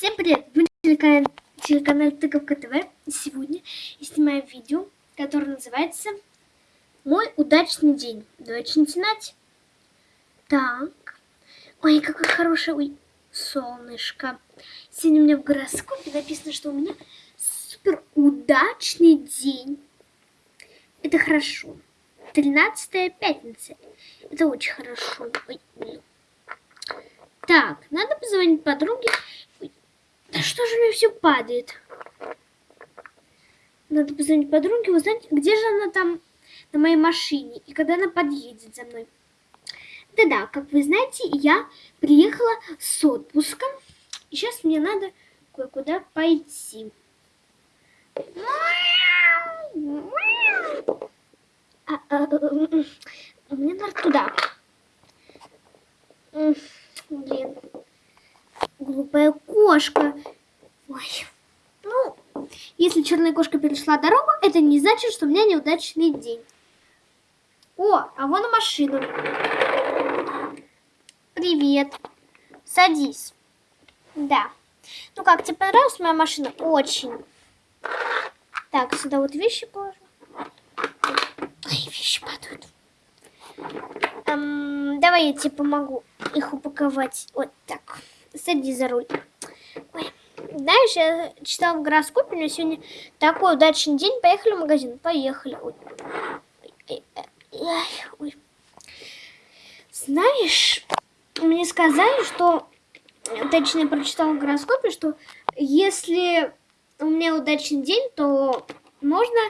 Всем привет! Вы на телеканале, телеканале Тыковка ТВ. Сегодня я снимаю видео, которое называется «Мой удачный день». Давайте начинать. Так. Ой, какое хорошее ой, солнышко. Сегодня у меня в гороскопе написано, что у меня супер удачный день. Это хорошо. 13 пятница. Это очень хорошо. Ой. Так, надо позвонить подруге. Да что же мне все падает? Надо позвонить подруге, узнать, где же она там на моей машине и когда она подъедет за мной. Да-да, как вы знаете, я приехала с отпуска. И сейчас мне надо кое-куда пойти. А, а, а, мне надо туда. Блин. Глупая кошка. Ой. Ну, если черная кошка перешла дорогу, это не значит, что у меня неудачный день. О, а вон машина. Привет. Садись. Да. Ну как, тебе понравилась моя машина? Очень. Так, сюда вот вещи положу. Ой, вещи падают. Эм, давай я тебе помогу их упаковать. Вот так. Сади за руль. Ой. Знаешь, я читала в гороскопе, у сегодня такой удачный день. Поехали в магазин. Поехали. Ой. Ой. Ой. Знаешь, мне сказали, что, точнее, прочитала в гороскопе, что если у меня удачный день, то можно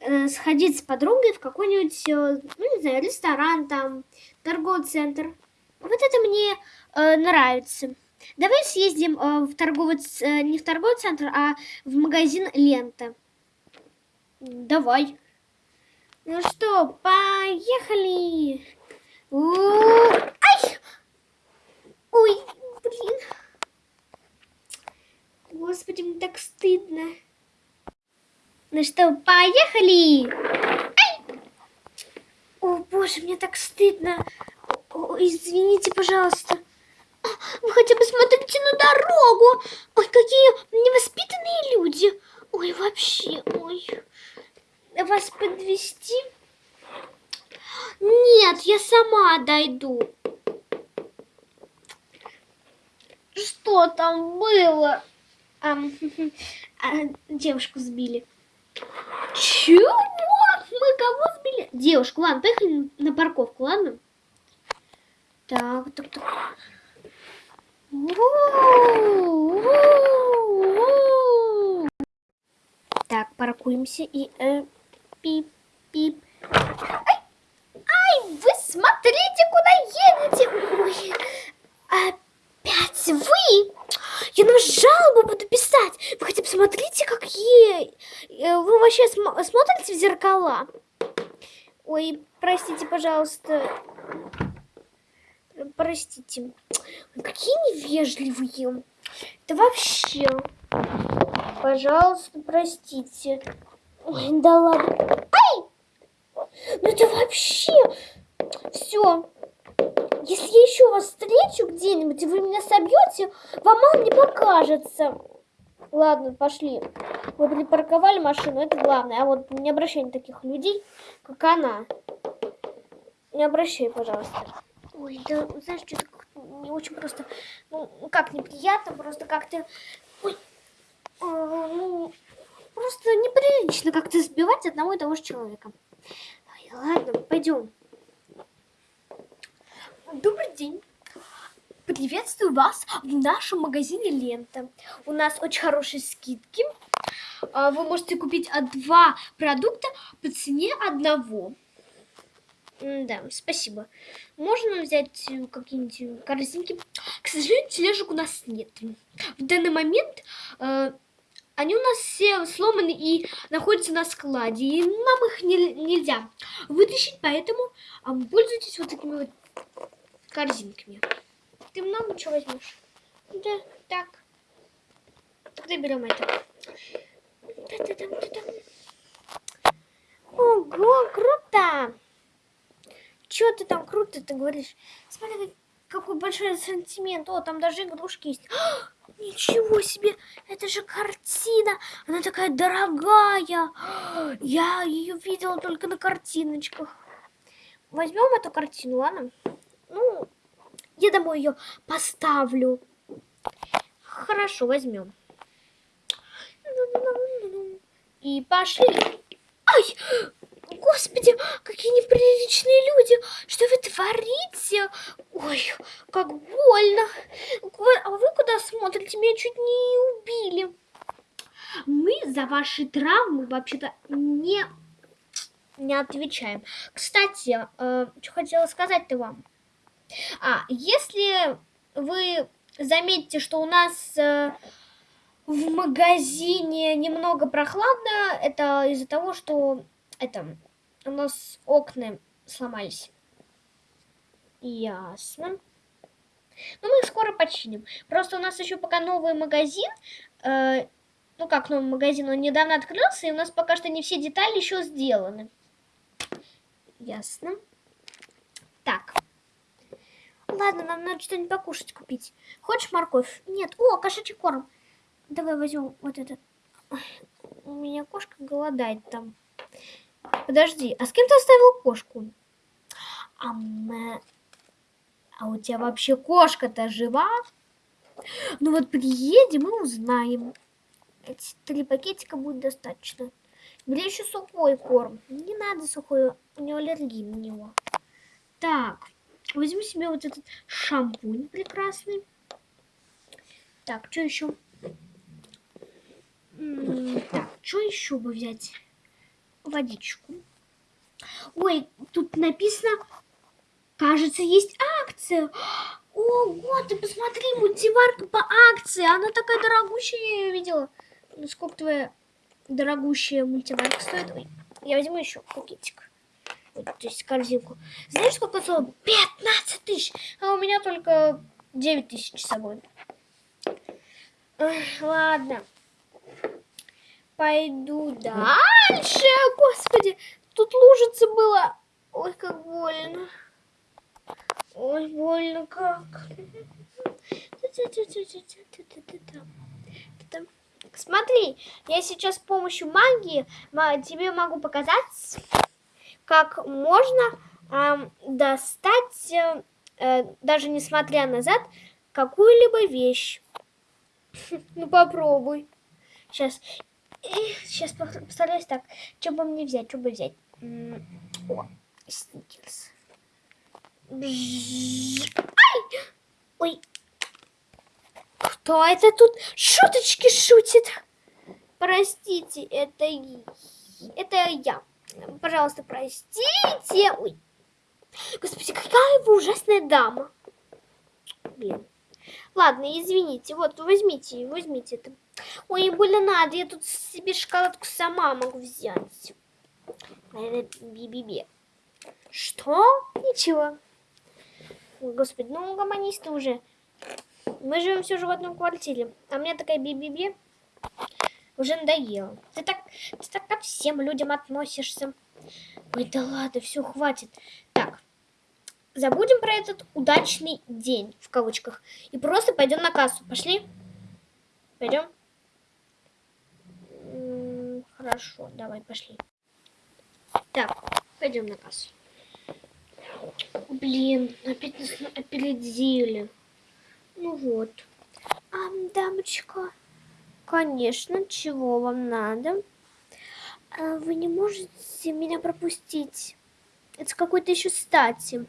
э, сходить с подругой в какой-нибудь, э, ну, не знаю, ресторан там, торговый центр. Вот это мне э, нравится. Давай съездим э, в торговый, э, не в торговый центр, а в магазин Лента. Давай. Ну что, поехали. У -у -у. Ай! Ой, блин. Господи, мне так стыдно. Ну что, поехали? Ай! О, боже, мне так стыдно. О, извините, пожалуйста. Вы хотя бы смотрите на дорогу. Ой, какие невоспитанные люди. Ой, вообще, ой. Вас подвести? Нет, я сама дойду. Что там было? А, а, девушку сбили. Чего? Мы кого сбили? Девушку, ладно, поехали на парковку, ладно? Так, так, так. Так, паркуемся и э, пип, пип. Ай, ай, вы смотрите, куда едете. Ой, опять вы? Я на жалобу буду писать. Вы хотя бы смотрите, какие... Э, вы вообще см смотрите в зеркала? Ой, простите, пожалуйста. Простите. Какие невежливые. Это вообще... Пожалуйста, простите. Ой, да ладно. Ай! Ну это вообще... Все. Если я еще вас встречу где-нибудь, и вы меня собьете, вам мало не покажется. Ладно, пошли. Вы припарковали машину, это главное. А вот не обращай на таких людей, как она. Не обращай, пожалуйста. Ой, да, знаешь, что-то не очень просто, ну, как неприятно, просто как-то, э, ну, просто неприлично как-то сбивать одного и того же человека. Ой, ладно, пойдем. Добрый день. Приветствую вас в нашем магазине Лента. У нас очень хорошие скидки. А, вы можете купить два продукта по цене одного. Да, спасибо. Можно взять э, какие-нибудь корзинки? К сожалению, тележек у нас нет. В данный момент э, они у нас все сломаны и находятся на складе. И нам их не, нельзя вытащить, поэтому э, пользуйтесь вот такими вот корзинками. Ты много чего возьмешь? Да, так. Тогда берем это. Ого, круто! Чего ты там круто ты говоришь? Смотри, какой большой ассортимент. О, там даже игрушки есть. Ничего себе, это же картина. Она такая дорогая. Я ее видела только на картиночках. Возьмем эту картину, ладно? Ну, я домой ее поставлю. Хорошо, возьмем. И пошли. Ай! Господи, какие неприличные люди! Что вы творите? Ой, как больно! А вы куда смотрите? Меня чуть не убили. Мы за ваши травмы вообще-то не, не отвечаем. Кстати, э, что хотела сказать-то вам. А, если вы заметите, что у нас э, в магазине немного прохладно, это из-за того, что это у нас окна сломались. Ясно. Ну, мы их скоро починим. Просто у нас еще пока новый магазин. Э, ну, как новый магазин, он недавно открылся, и у нас пока что не все детали еще сделаны. Ясно. Так. Ладно, нам надо что-нибудь покушать купить. Хочешь морковь? Нет. О, кошачий корм. Давай возьмем вот этот. У меня кошка голодает там. Подожди, а с кем ты оставил кошку? А, а у тебя вообще кошка-то жива? Ну вот приедем и узнаем. Эти три пакетика будет достаточно. Бери еще сухой корм. Не надо сухой, у него аллергия на него. Так, возьму себе вот этот шампунь прекрасный. Так, что еще? Так, что еще бы взять? Водичку. Ой, тут написано, кажется, есть акция. Ого, ты посмотри, мультиварка по акции. Она такая дорогущая, я ее видела. Ну, сколько твоя дорогущая мультиварка стоит? Ой, я возьму еще пакетик. Вот, то есть корзинку. Знаешь, сколько стоит? 15 тысяч. А у меня только 9 тысяч с собой. Ой, ладно пойду дальше. Господи, тут лужица была. Ой, как больно. Ой, больно как. Смотри, я сейчас с помощью магии тебе могу показать, как можно э, достать, э, даже несмотря назад, какую-либо вещь. Ну попробуй. Сейчас сейчас постараюсь так. Что бы мне взять? Что бы взять? О, сникерс. Ай! Ой. Кто это тут шуточки шутит? Простите, это, это я. Пожалуйста, простите. Ой. Господи, какая вы ужасная дама. Блин. Ладно, извините. Вот, возьмите, возьмите это. Ой, больно надо, я тут себе шоколадку сама могу взять. Би-би-би. Что? Ничего. Господи, ну угомонись ты уже. Мы живем все же в одном квартире. А мне такая би-би-би уже надоело. Ты так, ты так ко всем людям относишься. Ой, да ладно, все, хватит. Так, забудем про этот удачный день, в кавычках, и просто пойдем на кассу. Пошли? Пойдем? Хорошо, давай, пошли. Так, пойдем на кассу. Блин, опять нас опередили. Ну вот. А, дамочка, конечно, чего вам надо? А вы не можете меня пропустить? Это какой-то еще стати.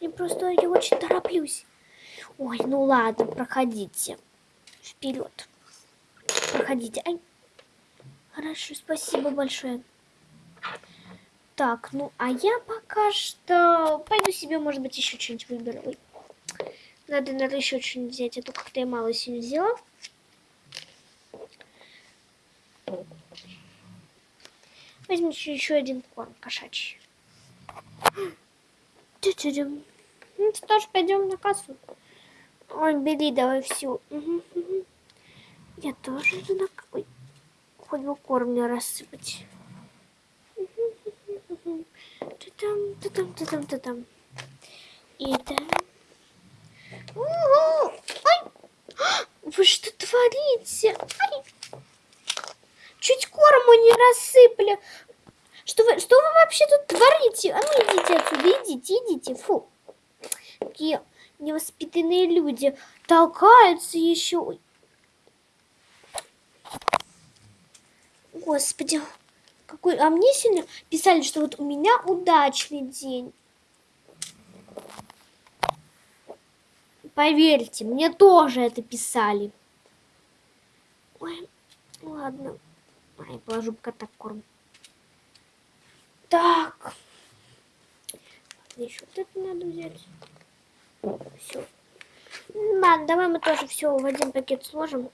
Мне просто я очень тороплюсь. Ой, ну ладно, проходите. Вперед. Проходите. Ай. Хорошо, спасибо большое. Так, ну, а я пока что пойду себе, может быть, еще что-нибудь выберу. Ой. Надо, надо еще что-нибудь взять, а то как-то я мало сегодня взяла. Возьмите еще один корм кошачий. Ну что ж, пойдем на кассу. Ой, бери давай всю. Я тоже иду на... Ой хоть бы корм не рассыпать. Ты там, ты там, ты там, ты там. И там. Ай! Вы что творите? Ай! Чуть корму не рассыпали. Что вы, что вы вообще тут творите? А ну идите отсюда, идите, идите. Фу. Какие невоспитанные люди. Толкаются еще. Господи. Какой... А мне сегодня писали, что вот у меня удачный день. Поверьте, мне тоже это писали. Ой, ладно. Ай, положу пока так корм. Так. Еще вот это надо взять. Все. Ладно, давай мы тоже все в один пакет сложим.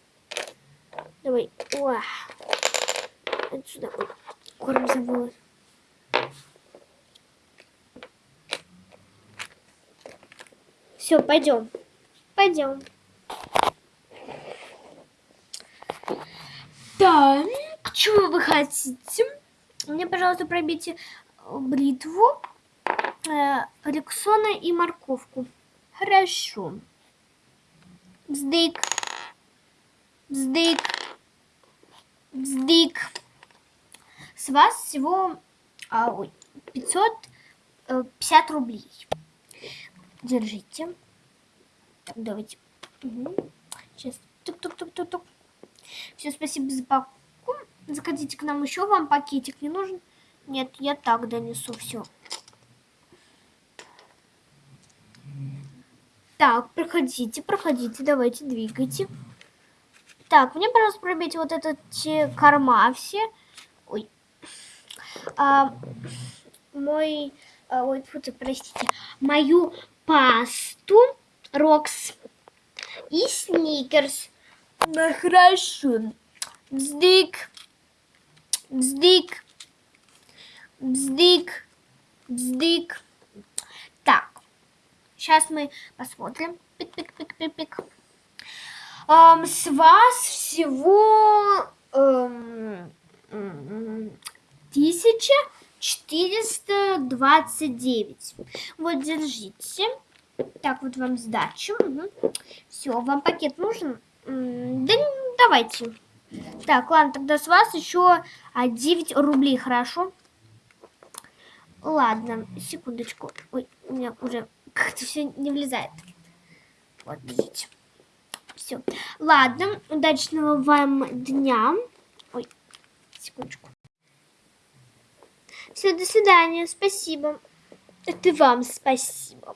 Давай. Уа. Отсюда. Корм забыла. Все, пойдем. Пойдем. Так, чего вы хотите? Мне, пожалуйста, пробейте бритву, э, рексона и морковку. Хорошо. Бздык. Бздык. Бздык. С вас всего а, ой, 550 э, рублей. Держите. Так, давайте. Угу. Сейчас. Тук-тук-тук-тук-тук. Все, спасибо за покупку. Заходите к нам еще. Вам пакетик не нужен? Нет, я так донесу все. Так, проходите, проходите, давайте, двигайте. Так, мне, пожалуйста, пробейте вот этот корма все. Ой. А, мой... А, ой, фу, простите. Мою пасту Рокс и Сникерс. Ну, хорошо. Бздык. Бздык. Бздык. Бздык. Сейчас мы посмотрим. Пик-пик-пик-пик-пик. Эм, с вас всего двадцать девять. Вот, держите. Так, вот вам сдачу. Угу. Все, вам пакет нужен? Да давайте. Так, ладно, тогда с вас еще 9 рублей, хорошо? Ладно, секундочку. Ой, у меня уже как-то все не влезает. Вот, видите. Все. Ладно, удачного вам дня. Ой, секундочку. Все, до свидания, спасибо. Это вам спасибо.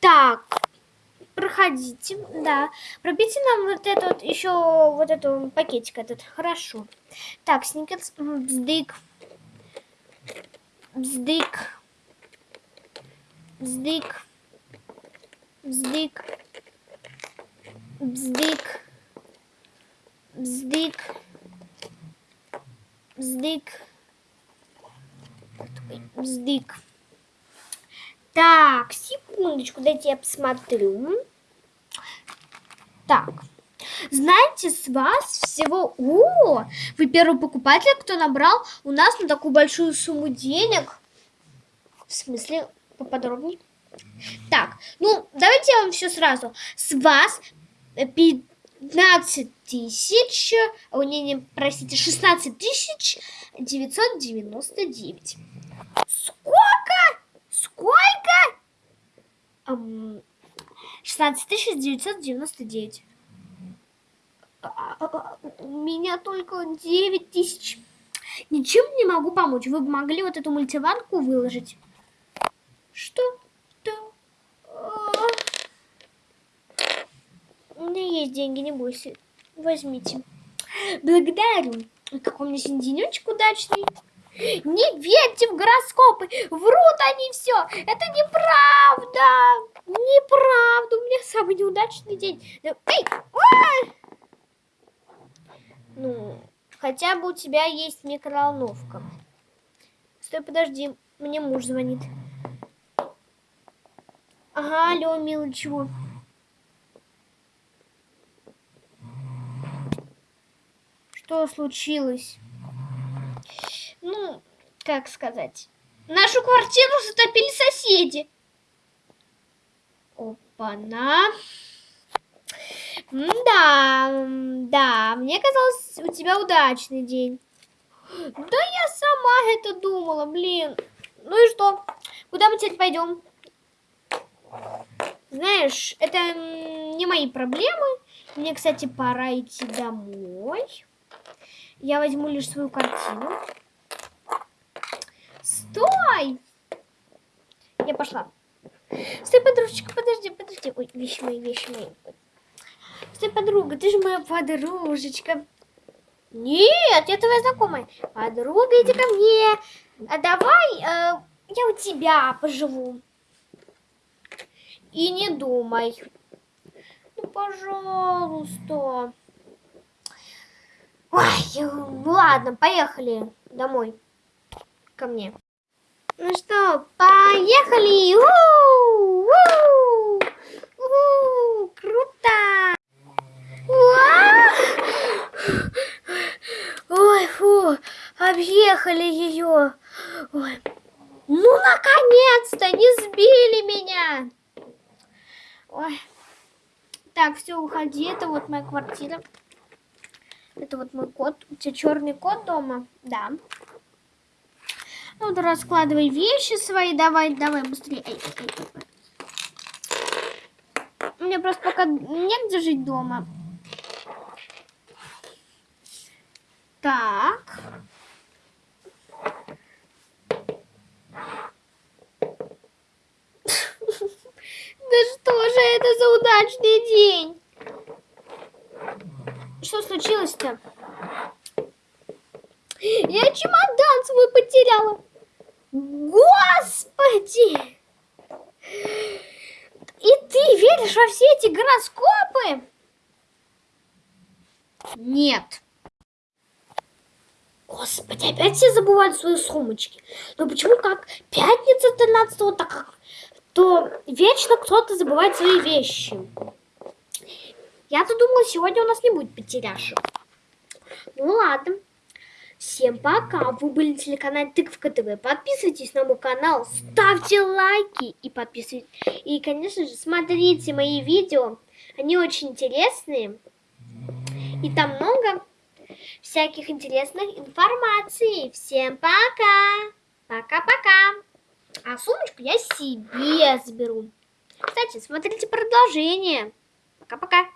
Так, проходите, да. Пробейте нам вот это вот, еще вот эту пакетик этот, хорошо. Так, сникерс, бздык, бздык, бздык, бздык, бздык, бздык, бздык, бздык. Так, секундочку, дайте я посмотрю. Так, знаете, с вас всего... О, вы первый покупатель, кто набрал у нас на такую большую сумму денег. В смысле, поподробнее? Так, ну, давайте я вам все сразу. С вас 15 тысяч, о, не, не, простите, 16 тысяч 999. Сколько? Сколько? 16 999. А, а, а, у меня только 9 тысяч. Ничем не могу помочь. Вы бы могли вот эту мультиванку выложить. Что? Да. У меня есть деньги, не бойся. Возьмите. Благодарю. Какой у меня сегодня денечек удачный. Не верьте в гороскопы, врут они все. Это неправда. Неправда. У меня самый неудачный день. Эй! Ну, хотя бы у тебя есть микроволновка. Стой, подожди. Мне муж звонит. Ага, алло, милый, чего? Что случилось? ну, как сказать, нашу квартиру затопили соседи. Опа-на. Да, да, мне казалось, у тебя удачный день. Да я сама это думала, блин. Ну и что? Куда мы теперь пойдем? Знаешь, это не мои проблемы. Мне, кстати, пора идти домой. Я возьму лишь свою картину. Стой! Я пошла. Стой, подружечка, подожди, подожди. Ой, вещи мои, вещи мои. Стой, подруга, ты же моя подружечка. Нет, я твоя знакомая. Подруга, иди ко мне. А давай э, я у тебя поживу. И не думай. Ну, пожалуйста. Ой, ну ладно, поехали домой. Ко мне. Ну что, поехали! У -у -у! У круто! Ой, фу, объехали ее. Ой. Ну, наконец-то, не сбили меня. Ой. Так, все, уходи, это вот моя квартира. Это вот мой кот. У тебя черный кот дома? Да. Ну, вот раскладывай вещи свои, давай, давай, быстрее. Эй, эй, эй. Мне просто пока негде жить дома. Так. Да что же это за день? Что случилось-то? Я чемодан свой потеряла. Господи! И ты веришь во все эти гороскопы? Нет. Господи, опять все забывают свои сумочки. Но почему как пятница 13 так как то вечно кто-то забывает свои вещи. Я-то думала, сегодня у нас не будет потеряшек. Ну ладно. Всем пока! Вы были на телеканале Тыковка ТВ. Подписывайтесь на мой канал, ставьте лайки и подписывайтесь. И, конечно же, смотрите мои видео. Они очень интересные. И там много всяких интересных информаций. Всем пока! Пока-пока! А сумочку я себе заберу. Кстати, смотрите продолжение. Пока-пока.